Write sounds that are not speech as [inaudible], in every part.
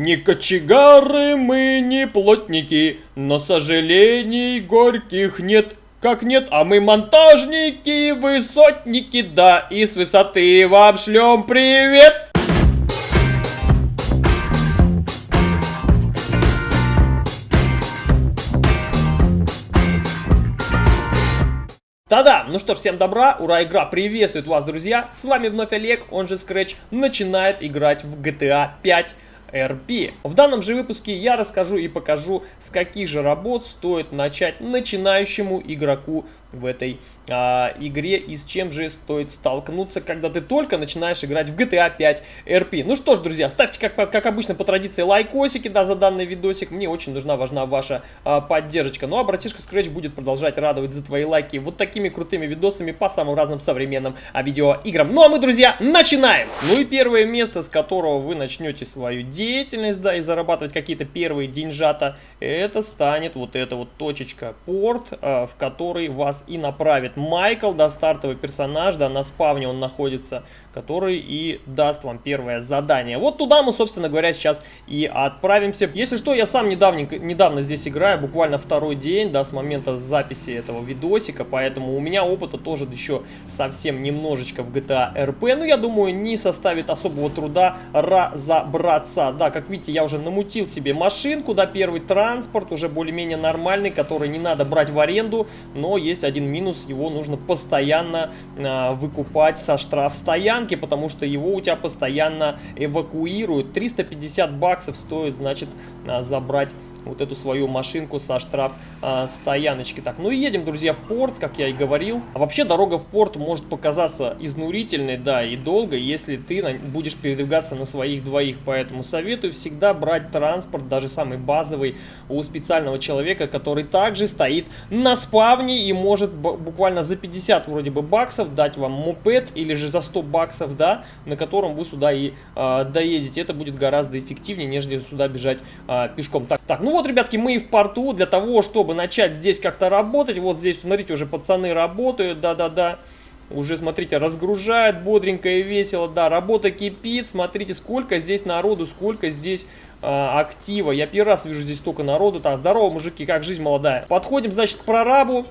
Не кочегары мы, не плотники, но сожалений горьких нет. Как нет, а мы монтажники, высотники, да, и с высоты вам шлем привет! Да-да, ну что ж, всем добра, ура, игра приветствует вас, друзья. С вами вновь Олег, он же Scratch, начинает играть в GTA 5 RP. В данном же выпуске я расскажу и покажу, с каких же работ стоит начать начинающему игроку в этой а, игре и с чем же стоит столкнуться, когда ты только начинаешь играть в GTA 5 RP. Ну что ж, друзья, ставьте, как, как обычно, по традиции лайкосики, да, за данный видосик. Мне очень нужна, важна ваша а, поддержка. Ну а братишка Scratch будет продолжать радовать за твои лайки вот такими крутыми видосами по самым разным современным а, видеоиграм. Ну а мы, друзья, начинаем! Ну и первое место, с которого вы начнете свою деятельность, да, и зарабатывать какие-то первые деньжата, это станет вот эта вот точечка, порт, а, в который вас и направит Майкл, да, стартовый персонаж, да, на спавне он находится, который и даст вам первое задание. Вот туда мы, собственно говоря, сейчас и отправимся. Если что, я сам недавно, недавно здесь играю, буквально второй день, да, с момента записи этого видосика, поэтому у меня опыта тоже еще совсем немножечко в GTA RP, но я думаю, не составит особого труда разобраться. Да, как видите, я уже намутил себе машинку, да, первый транспорт, уже более-менее нормальный, который не надо брать в аренду, но есть один минус, его нужно постоянно э, выкупать со штраф стоянки, потому что его у тебя постоянно эвакуируют. 350 баксов стоит, значит, э, забрать вот эту свою машинку со штраф э, стояночки. Так, ну и едем, друзья, в порт, как я и говорил. А вообще дорога в порт может показаться изнурительной, да, и долго, если ты на, будешь передвигаться на своих двоих. Поэтому советую всегда брать транспорт, даже самый базовый, у специального человека, который также стоит на спавне и может буквально за 50 вроде бы баксов дать вам мопед или же за 100 баксов, да, на котором вы сюда и э, доедете. Это будет гораздо эффективнее, нежели сюда бежать э, пешком. Так, так, ну ну вот, ребятки, мы и в порту для того, чтобы начать здесь как-то работать. Вот здесь, смотрите, уже пацаны работают, да-да-да. Уже, смотрите, разгружают бодренько и весело. Да, работа кипит. Смотрите, сколько здесь народу, сколько здесь э, актива. Я первый раз вижу здесь столько народу. Так, здорово, мужики, как жизнь молодая. Подходим, значит, к прорабу.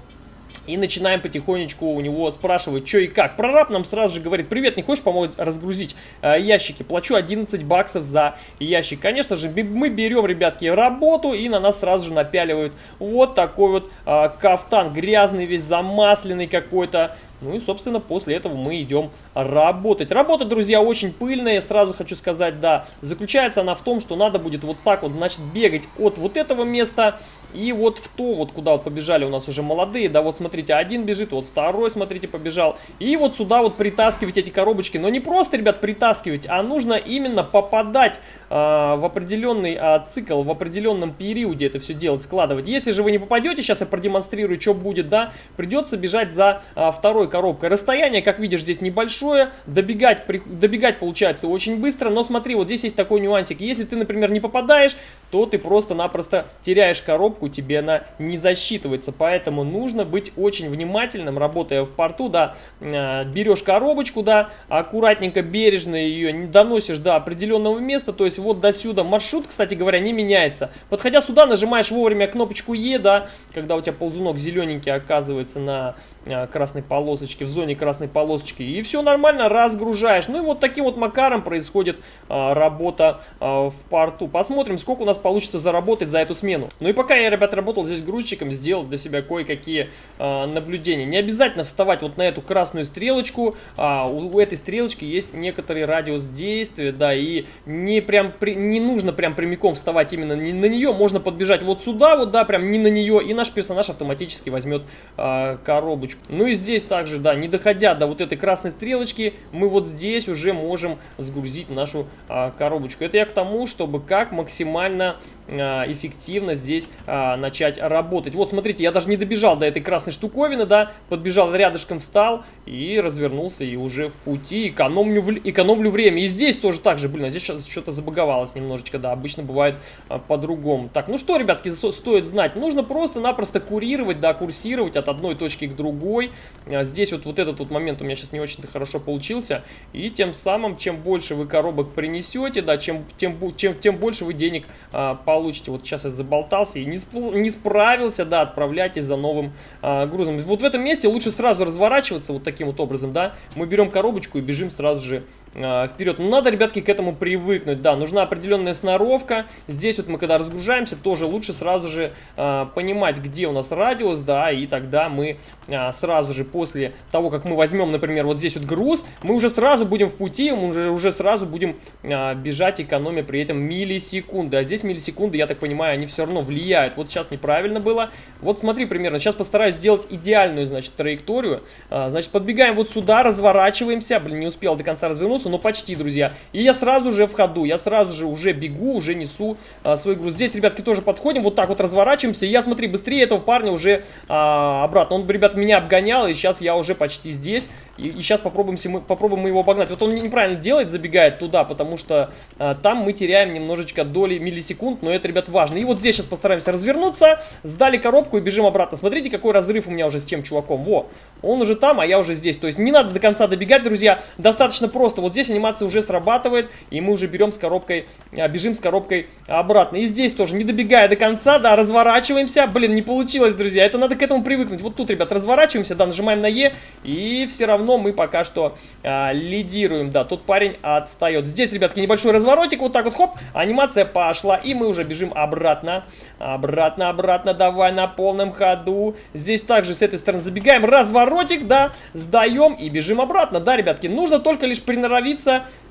И начинаем потихонечку у него спрашивать, что и как. Прораб нам сразу же говорит, привет, не хочешь помочь разгрузить э, ящики? Плачу 11 баксов за ящик. Конечно же, мы берем, ребятки, работу и на нас сразу же напяливают вот такой вот э, кафтан. Грязный весь, замасленный какой-то. Ну и, собственно, после этого мы идем работать. Работа, друзья, очень пыльная, сразу хочу сказать, да. Заключается она в том, что надо будет вот так вот, значит, бегать от вот этого места и вот в то, вот куда вот побежали у нас уже молодые, да, вот смотрите, один бежит, вот второй, смотрите, побежал. И вот сюда вот притаскивать эти коробочки. Но не просто, ребят, притаскивать, а нужно именно попадать э, в определенный э, цикл, в определенном периоде это все делать, складывать. Если же вы не попадете, сейчас я продемонстрирую, что будет, да, придется бежать за э, второй коробкой. Расстояние, как видишь, здесь небольшое, добегать, при, добегать получается очень быстро, но смотри, вот здесь есть такой нюансик. Если ты, например, не попадаешь, то ты просто-напросто теряешь коробку, коробку тебе она не засчитывается. Поэтому нужно быть очень внимательным, работая в порту, да, э, берешь коробочку, да, аккуратненько, бережно ее доносишь до определенного места, то есть вот до сюда. Маршрут, кстати говоря, не меняется. Подходя сюда, нажимаешь вовремя кнопочку Е, да, когда у тебя ползунок зелененький оказывается на э, красной полосочке, в зоне красной полосочки, и все нормально, разгружаешь. Ну и вот таким вот макаром происходит а, работа в порту. Посмотрим, сколько у нас получится заработать за эту смену. Ну и пока я ребят, работал здесь грузчиком, сделал для себя кое-какие э, наблюдения. Не обязательно вставать вот на эту красную стрелочку, а, у, у этой стрелочки есть некоторый радиус действия, да, и не прям при, не нужно прям прямиком вставать именно не на нее, можно подбежать вот сюда, вот, да, прям не на нее, и наш персонаж автоматически возьмет э, коробочку. Ну и здесь также, да, не доходя до вот этой красной стрелочки, мы вот здесь уже можем сгрузить нашу э, коробочку. Это я к тому, чтобы как максимально эффективно здесь а, начать работать. Вот, смотрите, я даже не добежал до этой красной штуковины, да, подбежал рядышком, встал и развернулся, и уже в пути, экономлю, экономлю время. И здесь тоже так же, блин, а здесь что-то забаговалось немножечко, да, обычно бывает а, по-другому. Так, ну что, ребятки, стоит знать, нужно просто-напросто курировать, да, курсировать от одной точки к другой. А, здесь вот, вот этот вот момент у меня сейчас не очень-то хорошо получился, и тем самым, чем больше вы коробок принесете, да, чем, тем, чем, тем больше вы денег а, получите. Вот сейчас я заболтался и не, не справился, да, отправляйтесь за новым а, грузом. Вот в этом месте лучше сразу разворачиваться вот таким вот образом, да. Мы берем коробочку и бежим сразу же вперед. Ну, надо, ребятки, к этому привыкнуть. Да, нужна определенная сноровка. Здесь вот мы, когда разгружаемся, тоже лучше сразу же э, понимать, где у нас радиус, да, и тогда мы э, сразу же после того, как мы возьмем, например, вот здесь вот груз, мы уже сразу будем в пути, мы уже, уже сразу будем э, бежать, экономя при этом миллисекунды. А здесь миллисекунды, я так понимаю, они все равно влияют. Вот сейчас неправильно было. Вот смотри, примерно, сейчас постараюсь сделать идеальную, значит, траекторию. Э, значит, подбегаем вот сюда, разворачиваемся. Блин, не успел до конца развернуться, но почти, друзья. И я сразу же в ходу, я сразу же уже бегу, уже несу а, свой груз. Здесь, ребятки, тоже подходим, вот так вот разворачиваемся. И я, смотри, быстрее этого парня уже а, обратно. Он, ребят, меня обгонял, и сейчас я уже почти здесь. И, и сейчас попробуем, мы, попробуем его обогнать. Вот он неправильно делает, забегает туда, потому что а, там мы теряем немножечко доли миллисекунд, но это, ребят, важно. И вот здесь сейчас постараемся развернуться, сдали коробку и бежим обратно. Смотрите, какой разрыв у меня уже с тем чуваком. Во, он уже там, а я уже здесь. То есть не надо до конца добегать, друзья. Достаточно просто. Вот здесь анимация уже срабатывает, и мы уже берем с коробкой, а, бежим с коробкой обратно. И здесь тоже, не добегая до конца, да, разворачиваемся. Блин, не получилось, друзья. Это надо к этому привыкнуть. Вот тут, ребят, разворачиваемся, да, нажимаем на Е, и все равно мы пока что а, лидируем. Да, тот парень отстает. Здесь, ребятки, небольшой разворотик, вот так вот, хоп, анимация пошла, и мы уже бежим обратно. Обратно, обратно, давай на полном ходу. Здесь также с этой стороны забегаем, разворотик, да, сдаем и бежим обратно. Да, ребятки, нужно только лишь приноровиться,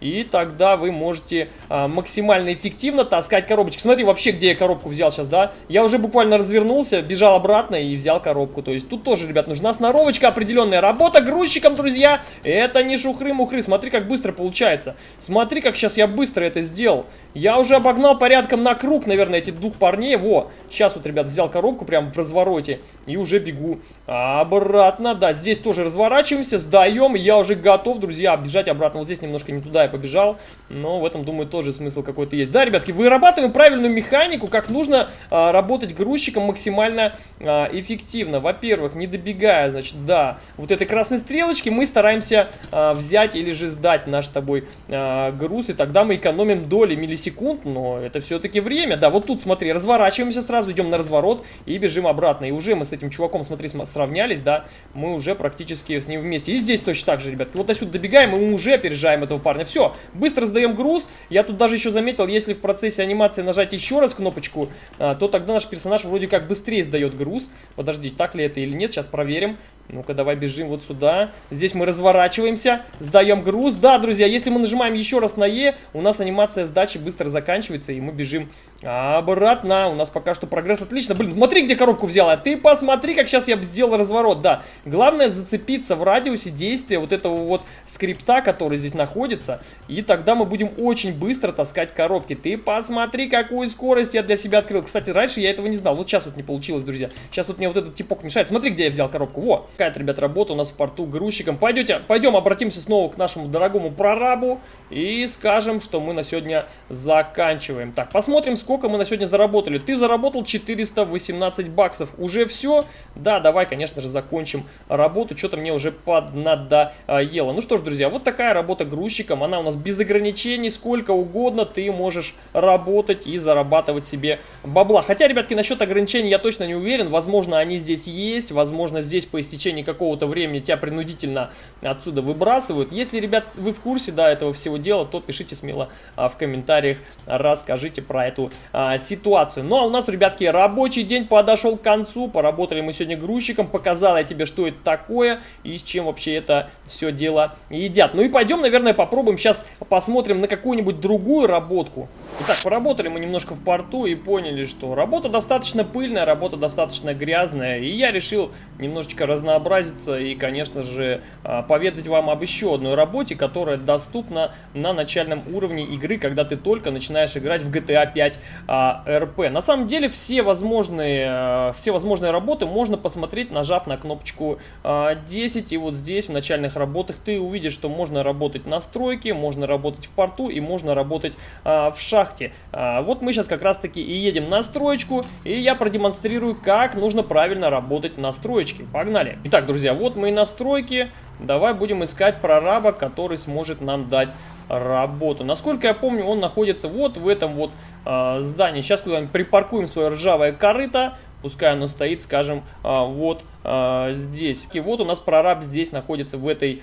и тогда вы можете а, максимально эффективно таскать коробочки. Смотри, вообще, где я коробку взял сейчас, да? Я уже буквально развернулся, бежал обратно и взял коробку. То есть тут тоже, ребят, нужна сноровочка определенная. Работа грузчиком, друзья, это не шухры-мухры. Смотри, как быстро получается. Смотри, как сейчас я быстро это сделал. Я уже обогнал порядком на круг, наверное, этих двух парней. Во, сейчас вот, ребят, взял коробку прям в развороте и уже бегу обратно. Да, здесь тоже разворачиваемся, сдаем. Я уже готов, друзья, бежать обратно. Вот здесь немножко не туда я побежал, но в этом, думаю, тоже смысл какой-то есть. Да, ребятки, вырабатываем правильную механику, как нужно а, работать грузчиком максимально а, эффективно. Во-первых, не добегая, значит, да, вот этой красной стрелочки мы стараемся а, взять или же сдать наш с тобой а, груз, и тогда мы экономим доли миллисекунд секунд, но это все-таки время. Да, вот тут, смотри, разворачиваемся сразу, идем на разворот и бежим обратно. И уже мы с этим чуваком, смотри, сравнялись, да, мы уже практически с ним вместе. И здесь точно так же, ребят. Вот отсюда добегаем, и мы уже опережаем этого парня. Все, быстро сдаем груз. Я тут даже еще заметил, если в процессе анимации нажать еще раз кнопочку, а, то тогда наш персонаж вроде как быстрее сдает груз. Подожди, так ли это или нет, сейчас проверим. Ну-ка, давай бежим вот сюда. Здесь мы разворачиваемся, сдаем груз. Да, друзья, если мы нажимаем еще раз на Е, у нас анимация сдачи быстро заканчивается, и мы бежим обратно. У нас пока что прогресс отлично. Блин, смотри, где коробку взяла. Ты посмотри, как сейчас я сделал разворот. Да, главное зацепиться в радиусе действия вот этого вот скрипта, который здесь находится. И тогда мы будем очень быстро таскать коробки. Ты посмотри, какую скорость я для себя открыл. Кстати, раньше я этого не знал. Вот сейчас вот не получилось, друзья. Сейчас тут мне вот этот типок мешает. Смотри, где я взял коробку. Во! Какая-то, ребят, работа у нас в порту грузчиком. Пойдете, пойдем обратимся снова к нашему дорогому прорабу и скажем, что мы на сегодня заканчиваем. Так, посмотрим, сколько мы на сегодня заработали. Ты заработал 418 баксов. Уже все? Да, давай, конечно же, закончим работу. Что-то мне уже поднадоело. Ну что ж, друзья, вот такая работа грузчиком. Она у нас без ограничений, сколько угодно ты можешь работать и зарабатывать себе бабла. Хотя, ребятки, насчет ограничений я точно не уверен. Возможно, они здесь есть. Возможно, здесь по истечению течение какого-то времени тебя принудительно отсюда выбрасывают. Если, ребят, вы в курсе, да, этого всего дела, то пишите смело а, в комментариях, расскажите про эту а, ситуацию. Ну, а у нас, ребятки, рабочий день подошел к концу. Поработали мы сегодня грузчиком, показал я тебе, что это такое и с чем вообще это все дело едят. Ну и пойдем, наверное, попробуем сейчас посмотрим на какую-нибудь другую работку. Итак, поработали мы немножко в порту и поняли, что работа достаточно пыльная, работа достаточно грязная. И я решил немножечко разнообразить разнообразиться и, конечно же, а, поведать вам об еще одной работе, которая доступна на начальном уровне игры, когда ты только начинаешь играть в GTA 5 а, RP. На самом деле все возможные, а, все возможные работы можно посмотреть, нажав на кнопочку а, 10. И вот здесь в начальных работах ты увидишь, что можно работать на стройке, можно работать в порту и можно работать а, в шахте. А, вот мы сейчас как раз таки и едем на строечку, и я продемонстрирую, как нужно правильно работать на строечке. Погнали! Итак, друзья, вот мы и на стройке. Давай будем искать прораба, который сможет нам дать работу. Насколько я помню, он находится вот в этом вот э, здании. Сейчас куда-нибудь припаркуем свое ржавое корыто. Пускай оно стоит, скажем, э, вот э, здесь. И вот у нас прораб здесь находится в этой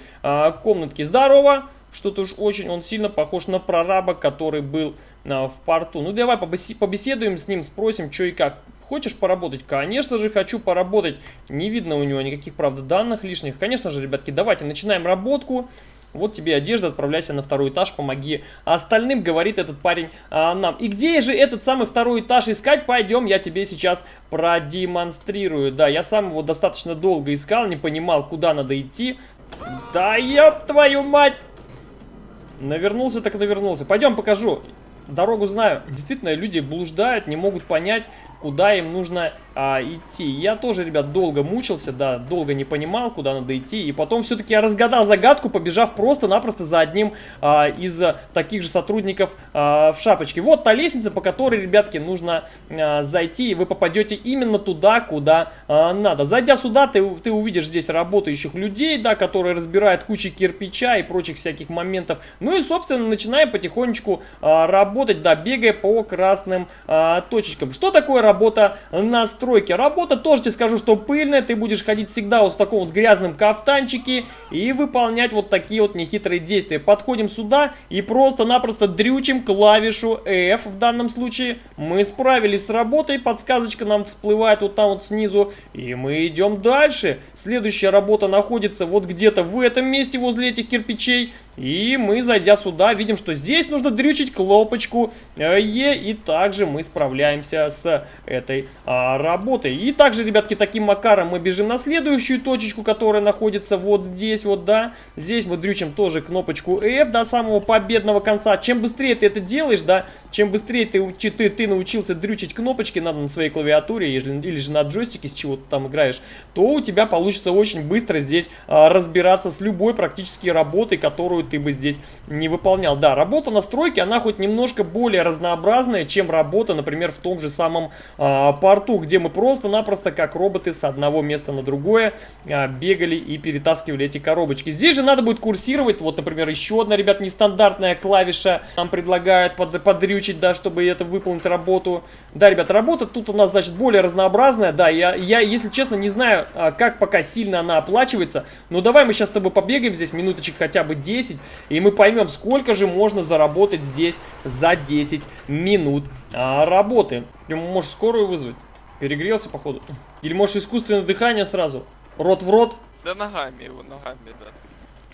комнатке. Здорово! Что-то уж очень он сильно похож на прораба, который был в порту. Ну давай побеседуем с ним, спросим, что и как. Хочешь поработать? Конечно же, хочу поработать. Не видно у него никаких, правда, данных лишних. Конечно же, ребятки, давайте начинаем работку. Вот тебе одежда, отправляйся на второй этаж, помоги остальным, говорит этот парень а, нам. И где же этот самый второй этаж искать? Пойдем, я тебе сейчас продемонстрирую. Да, я сам его достаточно долго искал, не понимал, куда надо идти. Да ёб твою мать! Навернулся так навернулся. Пойдем покажу. Дорогу знаю. Действительно, люди блуждают, не могут понять, куда им нужно а, идти. Я тоже, ребят, долго мучился, да, долго не понимал, куда надо идти. И потом все-таки я разгадал загадку, побежав просто-напросто за одним а, из таких же сотрудников а, в шапочке. Вот та лестница, по которой, ребятки, нужно а, зайти, и вы попадете именно туда, куда а, надо. Зайдя сюда, ты, ты увидишь здесь работающих людей, да, которые разбирают кучи кирпича и прочих всяких моментов. Ну и, собственно, начинаем потихонечку а, работать, да, бегая по красным а, точечкам. Что такое работа на стройке. Работа тоже тебе скажу, что пыльная. Ты будешь ходить всегда вот в таком вот грязном кафтанчике и выполнять вот такие вот нехитрые действия. Подходим сюда и просто-напросто дрючим клавишу F в данном случае. Мы справились с работой. Подсказочка нам всплывает вот там вот снизу. И мы идем дальше. Следующая работа находится вот где-то в этом месте возле этих кирпичей. И мы, зайдя сюда, видим, что здесь нужно дрючить кнопочку э, Е. И также мы справляемся с этой а, работой. И также, ребятки, таким макаром мы бежим на следующую точечку, которая находится вот здесь, вот, да. Здесь мы дрючим тоже кнопочку F до самого победного конца. Чем быстрее ты это делаешь, да, чем быстрее ты, ты, ты научился дрючить кнопочки надо на своей клавиатуре или, или же на джойстике, с чего ты там играешь, то у тебя получится очень быстро здесь а, разбираться с любой практически работой, которую ты бы здесь не выполнял. Да, работа на стройке, она хоть немножко более разнообразная, чем работа, например, в том же самом а, порту, где мы просто-напросто как роботы с одного места на другое а, бегали и перетаскивали эти коробочки. Здесь же надо будет курсировать, вот, например, еще одна, ребят, нестандартная клавиша нам предлагают под, подрючить, да, чтобы это выполнить работу. Да, ребят, работа тут у нас, значит, более разнообразная, да, я, я если честно, не знаю, а, как пока сильно она оплачивается, но давай мы сейчас с тобой побегаем здесь минуточек хотя бы 10, 10. И мы поймем, сколько же можно заработать здесь за 10 минут а, работы. Можешь скорую вызвать? Перегрелся, походу. Или можешь искусственное дыхание сразу? Рот в рот? Да ногами его, ногами, да.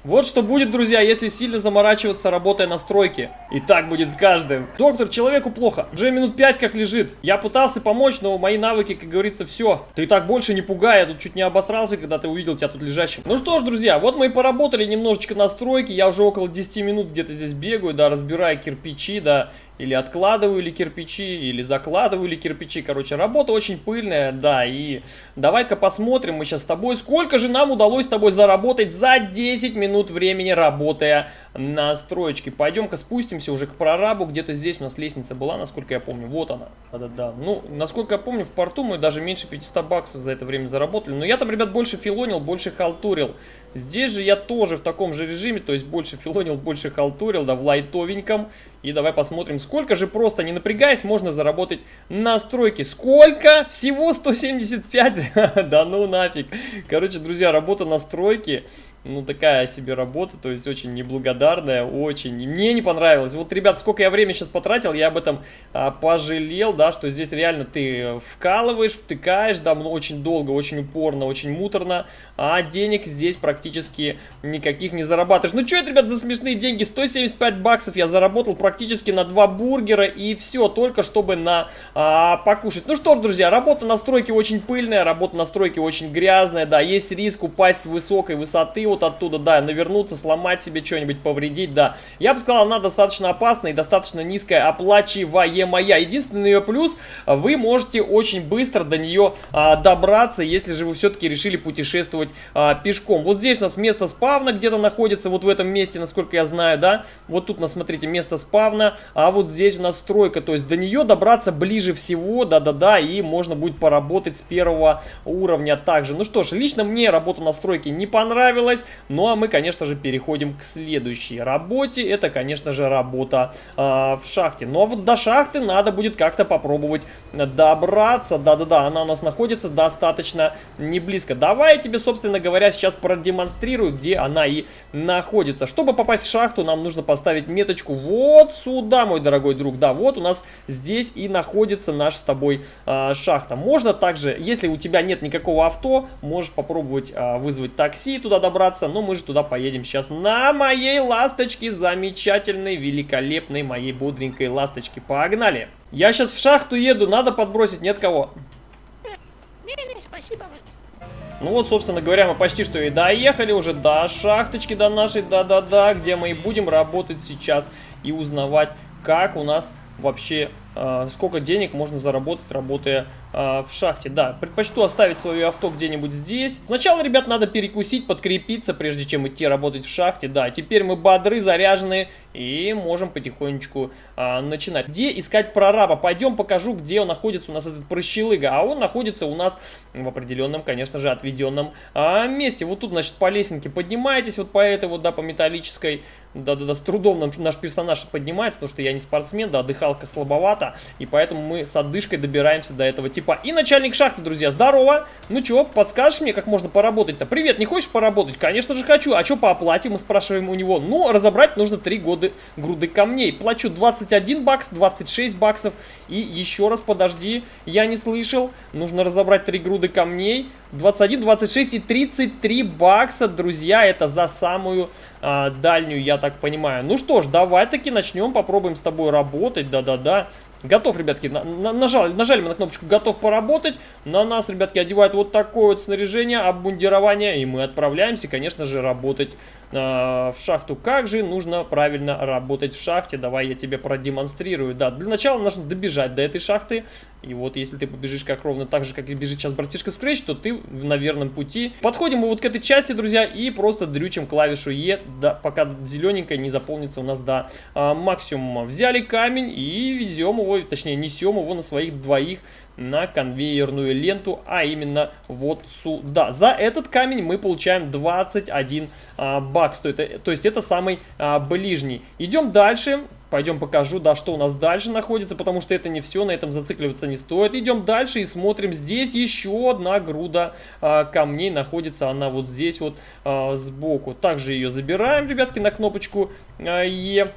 Вот что будет, друзья, если сильно заморачиваться, работая на стройке. И так будет с каждым. Доктор, человеку плохо. Уже минут пять как лежит. Я пытался помочь, но мои навыки, как говорится, все. Ты так больше не пугай. Я тут чуть не обосрался, когда ты увидел тебя тут лежащим. Ну что ж, друзья, вот мы и поработали немножечко на стройке. Я уже около 10 минут где-то здесь бегаю, да, разбирая кирпичи, да, или откладываю ли кирпичи, или закладываю ли кирпичи. Короче, работа очень пыльная, да. И давай-ка посмотрим мы сейчас с тобой, сколько же нам удалось с тобой заработать за 10 минут времени, работая на строечке. Пойдем-ка спустимся уже к прорабу. Где-то здесь у нас лестница была, насколько я помню. Вот она. Да-да-да. Ну, насколько я помню, в порту мы даже меньше 500 баксов за это время заработали. Но я там, ребят, больше филонил, больше халтурил. Здесь же я тоже в таком же режиме, то есть больше филонил, больше халтурил, да, в лайтовеньком. И давай посмотрим, сколько же просто, не напрягаясь, можно заработать на стройке. Сколько? Всего 175? [laughs] Да ну нафиг. Короче, друзья, работа на стройке ну, такая себе работа, то есть очень неблагодарная, очень. Мне не понравилось. Вот, ребят, сколько я времени сейчас потратил, я об этом а, пожалел, да, что здесь реально ты вкалываешь, втыкаешь, да, очень долго, очень упорно, очень муторно, а денег здесь практически никаких не зарабатываешь. Ну, что это, ребят, за смешные деньги? 175 баксов я заработал практически на два бургера и все, только чтобы на а, покушать. Ну что ж, друзья, работа на стройке очень пыльная, работа на стройке очень грязная, да, есть риск упасть с высокой высоты вот оттуда, да, навернуться, сломать себе что-нибудь, повредить, да. Я бы сказал, она достаточно опасная и достаточно низкая, оплачиваемая. Единственный ее плюс, вы можете очень быстро до нее а, добраться, если же вы все-таки решили путешествовать а, пешком. Вот здесь у нас место спавна где-то находится, вот в этом месте, насколько я знаю, да. Вот тут у нас, смотрите, место спавна, а вот здесь у нас стройка, то есть до нее добраться ближе всего, да-да-да, и можно будет поработать с первого уровня также. Ну что ж, лично мне работа на стройке не понравилась, ну а мы, конечно же, переходим к следующей работе. Это, конечно же, работа э, в шахте. Но вот до шахты надо будет как-то попробовать добраться. Да-да-да, она у нас находится достаточно не близко. Давай я тебе, собственно говоря, сейчас продемонстрирую, где она и находится. Чтобы попасть в шахту, нам нужно поставить меточку вот сюда, мой дорогой друг. Да, вот у нас здесь и находится наша с тобой э, шахта. Можно также, если у тебя нет никакого авто, можешь попробовать э, вызвать такси, туда добраться. Но мы же туда поедем сейчас на моей ласточке, замечательной, великолепной моей бодренькой ласточке. Погнали! Я сейчас в шахту еду, надо подбросить, нет кого? Не-не, спасибо. Ну вот, собственно говоря, мы почти что и доехали уже до шахточки, до нашей, да-да-да, где мы и будем работать сейчас и узнавать, как у нас вообще э, сколько денег можно заработать, работая в шахте. Да, предпочту оставить свое авто где-нибудь здесь. Сначала, ребят, надо перекусить, подкрепиться, прежде чем идти работать в шахте. Да, теперь мы бодры, заряжены и можем потихонечку э, начинать. Где искать прораба? Пойдем покажу, где он находится у нас, этот прощелыга. А он находится у нас в определенном, конечно же, отведенном э, месте. Вот тут, значит, по лесенке поднимаетесь, вот по этой вот, да, по металлической. Да-да-да, с трудом нам, наш персонаж поднимается, потому что я не спортсмен, да, дыхалка слабовата, и поэтому мы с отдышкой добираемся до этого типа. И начальник шахты, друзья, здорово! Ну чё, подскажешь мне, как можно поработать-то? Привет, не хочешь поработать? Конечно же хочу. А чё по оплате? Мы спрашиваем у него. Ну, разобрать нужно 3 года груды камней. Плачу 21 бакс, 26 баксов. И еще раз, подожди, я не слышал. Нужно разобрать 3 груды камней. 21, 26 и 33 бакса, друзья, это за самую а, дальнюю, я так понимаю. Ну что ж, давай таки начнем, попробуем с тобой работать, да-да-да. Готов, ребятки, на, на, нажали, нажали мы на кнопочку «Готов поработать». На нас, ребятки, одевают вот такое вот снаряжение, обмундирование. И мы отправляемся, конечно же, работать в шахту. Как же нужно правильно работать в шахте? Давай я тебе продемонстрирую. Да, для начала нужно добежать до этой шахты. И вот если ты побежишь как ровно так же, как и бежит сейчас братишка Scratch, то ты на верном пути. Подходим мы вот к этой части, друзья, и просто дрючим клавишу Е, да, пока зелененькая не заполнится у нас до а, максимума. Взяли камень и везем его, точнее несем его на своих двоих на конвейерную ленту, а именно вот сюда. За этот камень мы получаем 21 а, бакс, то, это, то есть это самый а, ближний. Идем дальше. Пойдем покажу, да, что у нас дальше находится, потому что это не все, на этом зацикливаться не стоит. Идем дальше и смотрим. Здесь еще одна груда а, камней находится, она вот здесь вот а, сбоку. Также ее забираем, ребятки, на кнопочку а, Е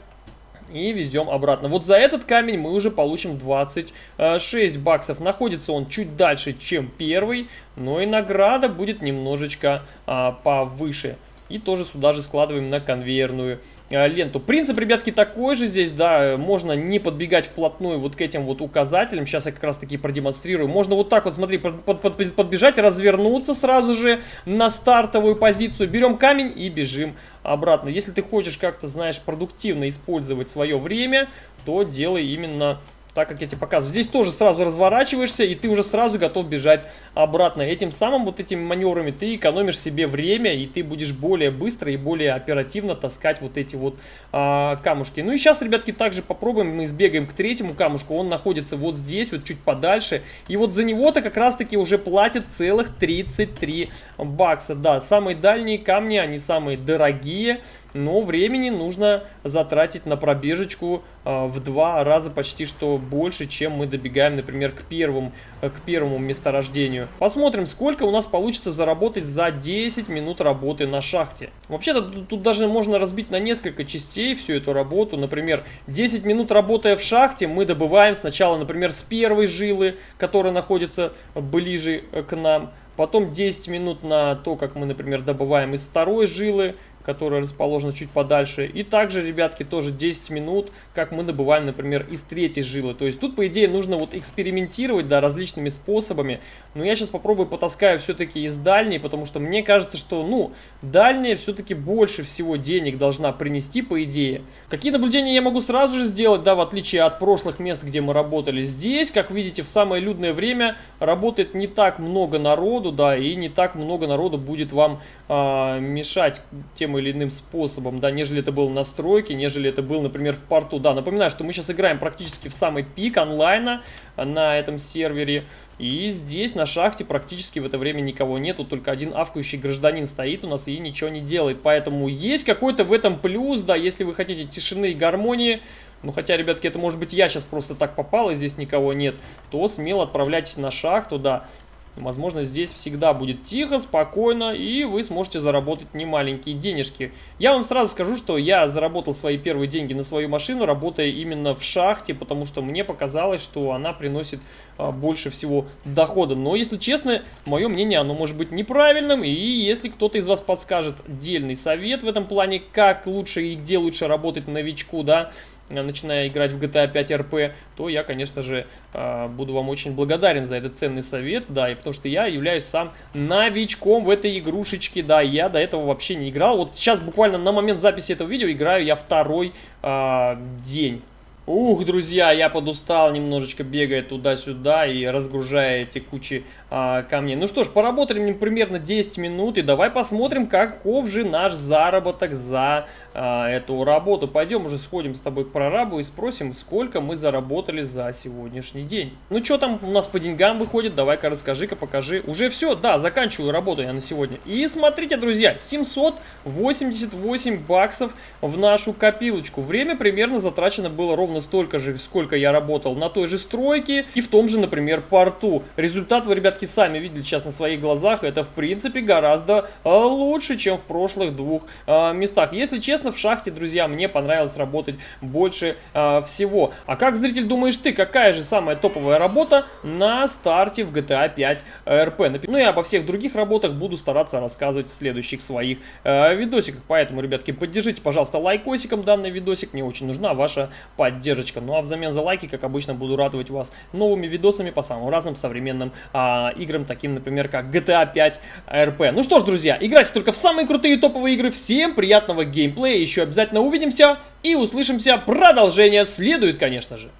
и везем обратно. Вот за этот камень мы уже получим 26 баксов. Находится он чуть дальше, чем первый, но и награда будет немножечко а, повыше. И тоже сюда же складываем на конвейерную ленту. Принцип, ребятки, такой же здесь, да, можно не подбегать вплотную вот к этим вот указателям. Сейчас я как раз таки продемонстрирую. Можно вот так вот, смотри, под, под, под, подбежать, развернуться сразу же на стартовую позицию. Берем камень и бежим обратно. Если ты хочешь как-то, знаешь, продуктивно использовать свое время, то делай именно так как я тебе показываю. Здесь тоже сразу разворачиваешься, и ты уже сразу готов бежать обратно. Этим самым вот этими маневрами ты экономишь себе время, и ты будешь более быстро и более оперативно таскать вот эти вот а, камушки. Ну и сейчас, ребятки, также попробуем, мы сбегаем к третьему камушку. Он находится вот здесь, вот чуть подальше. И вот за него-то как раз-таки уже платят целых 33 бакса. Да, самые дальние камни, они самые дорогие но времени нужно затратить на пробежечку а, в два раза почти что больше, чем мы добегаем, например, к первому, э, к первому месторождению. Посмотрим, сколько у нас получится заработать за 10 минут работы на шахте. Вообще-то тут даже можно разбить на несколько частей всю эту работу. Например, 10 минут работая в шахте мы добываем сначала, например, с первой жилы, которая находится ближе э, к нам. Потом 10 минут на то, как мы, например, добываем из второй жилы, которая расположена чуть подальше. И также, ребятки, тоже 10 минут, как мы добываем, например, из третьей жилы. То есть тут, по идее, нужно вот экспериментировать, да, различными способами. Но я сейчас попробую потаскаю все-таки из дальней, потому что мне кажется, что, ну, дальняя все-таки больше всего денег должна принести, по идее. Какие наблюдения я могу сразу же сделать, да, в отличие от прошлых мест, где мы работали. Здесь, как видите, в самое людное время работает не так много народу, да, и не так много народу будет вам а, мешать тем или иным способом, да, нежели это было на стройке, нежели это был, например, в порту. Да, напоминаю, что мы сейчас играем практически в самый пик онлайна на этом сервере. И здесь на шахте практически в это время никого нету, только один авкающий гражданин стоит у нас и ничего не делает. Поэтому есть какой-то в этом плюс, да, если вы хотите тишины и гармонии, ну хотя, ребятки, это может быть я сейчас просто так попал и здесь никого нет, то смело отправляйтесь на шахту, да. Возможно, здесь всегда будет тихо, спокойно, и вы сможете заработать немаленькие денежки. Я вам сразу скажу, что я заработал свои первые деньги на свою машину, работая именно в шахте, потому что мне показалось, что она приносит а, больше всего дохода. Но, если честно, мое мнение, оно может быть неправильным, и если кто-то из вас подскажет дельный совет в этом плане, как лучше и где лучше работать новичку, да, начиная играть в GTA 5 RP, то я, конечно же, э, буду вам очень благодарен за этот ценный совет, да, и потому что я являюсь сам новичком в этой игрушечке, да, я до этого вообще не играл. Вот сейчас буквально на момент записи этого видео играю я второй э, день. Ух, друзья, я подустал немножечко бегая туда-сюда и разгружая эти кучи а, камней. Ну что ж, поработали мне примерно 10 минут и давай посмотрим, каков же наш заработок за а, эту работу. Пойдем уже сходим с тобой к прорабу и спросим, сколько мы заработали за сегодняшний день. Ну что там у нас по деньгам выходит, давай-ка расскажи-ка, покажи. Уже все, да, заканчиваю работу я на сегодня. И смотрите, друзья, 788 баксов в нашу копилочку. Время примерно затрачено было ровно столько же, сколько я работал на той же стройке и в том же, например, порту. Результат вы, ребятки, сами видели сейчас на своих глазах. Это, в принципе, гораздо э, лучше, чем в прошлых двух э, местах. Если честно, в шахте, друзья, мне понравилось работать больше э, всего. А как, зритель, думаешь ты, какая же самая топовая работа на старте в GTA 5 RP? Ну и обо всех других работах буду стараться рассказывать в следующих своих видосиках. Поэтому, ребятки, поддержите, пожалуйста, лайкосиком данный видосик. Мне очень нужна ваша поддержка. Ну а взамен за лайки, как обычно, буду радовать вас новыми видосами по самым разным современным а, играм, таким, например, как GTA 5 RP. Ну что ж, друзья, играйте только в самые крутые топовые игры. Всем приятного геймплея, еще обязательно увидимся и услышимся. Продолжение следует, конечно же.